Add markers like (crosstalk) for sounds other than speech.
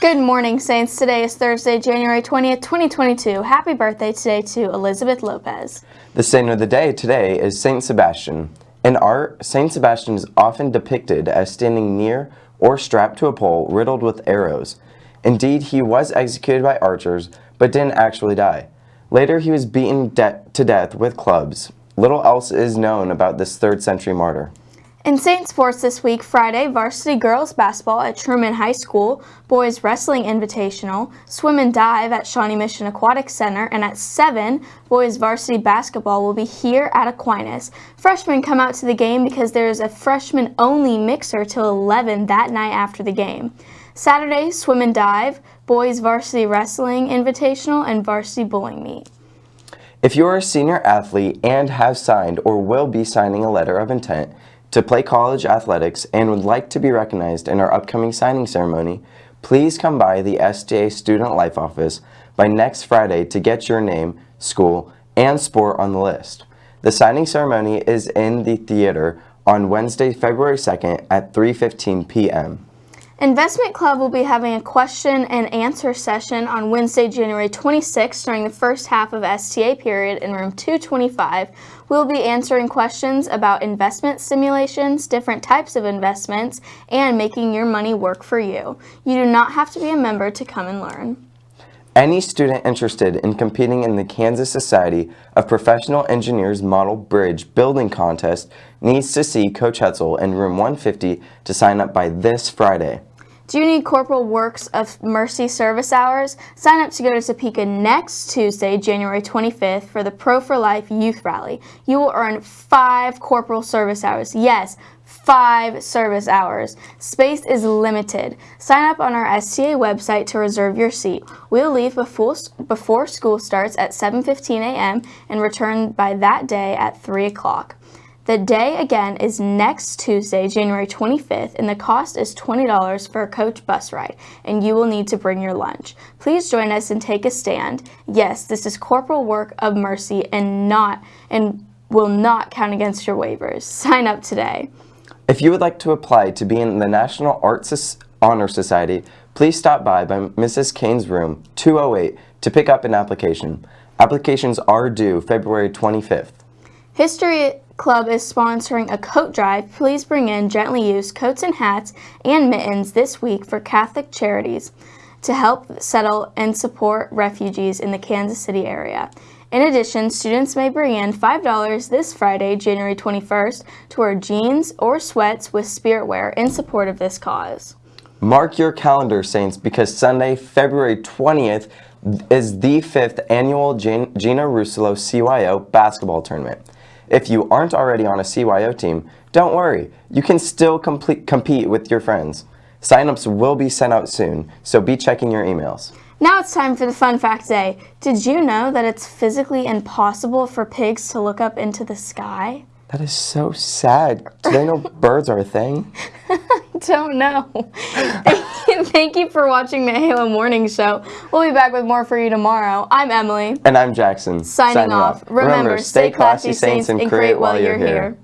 Good morning, Saints. Today is Thursday, January 20th, 2022. Happy birthday today to Elizabeth Lopez. The saint of the day today is Saint Sebastian. In art, Saint Sebastian is often depicted as standing near or strapped to a pole riddled with arrows. Indeed, he was executed by archers, but didn't actually die. Later, he was beaten de to death with clubs. Little else is known about this 3rd century martyr. In Saint Sports this week, Friday, varsity girls basketball at Truman High School, boys wrestling invitational, swim and dive at Shawnee Mission Aquatic Center, and at 7, boys varsity basketball will be here at Aquinas. Freshmen come out to the game because there is a freshman-only mixer till 11 that night after the game. Saturday, swim and dive, boys varsity wrestling invitational, and varsity bowling meet. If you are a senior athlete and have signed or will be signing a letter of intent, to play college athletics and would like to be recognized in our upcoming signing ceremony, please come by the STA Student Life Office by next Friday to get your name, school, and sport on the list. The signing ceremony is in the theater on Wednesday, February 2nd at 3.15 p.m. Investment Club will be having a question and answer session on Wednesday, January 26th during the first half of STA period in room 225. We'll be answering questions about investment simulations, different types of investments, and making your money work for you. You do not have to be a member to come and learn. Any student interested in competing in the Kansas Society of Professional Engineers Model Bridge Building Contest needs to see Coach Hetzel in room 150 to sign up by this Friday. Do you need Corporal Works of Mercy service hours? Sign up to go to Topeka next Tuesday, January 25th for the Pro for Life Youth Rally. You will earn five corporal service hours. Yes, five service hours. Space is limited. Sign up on our STA website to reserve your seat. We'll leave before, before school starts at 7.15 a.m. and return by that day at 3 o'clock. The day again is next Tuesday, January 25th, and the cost is $20 for a coach bus ride, and you will need to bring your lunch. Please join us and take a stand. Yes, this is corporal work of mercy and not and will not count against your waivers. Sign up today. If you would like to apply to be in the National Arts Honor Society, please stop by by Mrs. Kane's room 208 to pick up an application. Applications are due February 25th. History Club is sponsoring a coat drive. Please bring in gently used coats and hats and mittens this week for Catholic Charities to help settle and support refugees in the Kansas City area. In addition, students may bring in $5 this Friday, January 21st, to wear jeans or sweats with spirit wear in support of this cause. Mark your calendar, Saints, because Sunday, February 20th, is the fifth annual Gina Russolo CYO basketball tournament. If you aren't already on a CYO team, don't worry, you can still complete, compete with your friends. Signups will be sent out soon, so be checking your emails. Now it's time for the fun fact day. Did you know that it's physically impossible for pigs to look up into the sky? That is so sad. Do they know (laughs) birds are a thing? (laughs) (laughs) don't know. Thank you for watching the Halo Morning Show. We'll be back with more for you tomorrow. I'm Emily. And I'm Jackson. Signing, Signing off. off. Remember, Remember, stay classy, Saints, and create while you're here. here.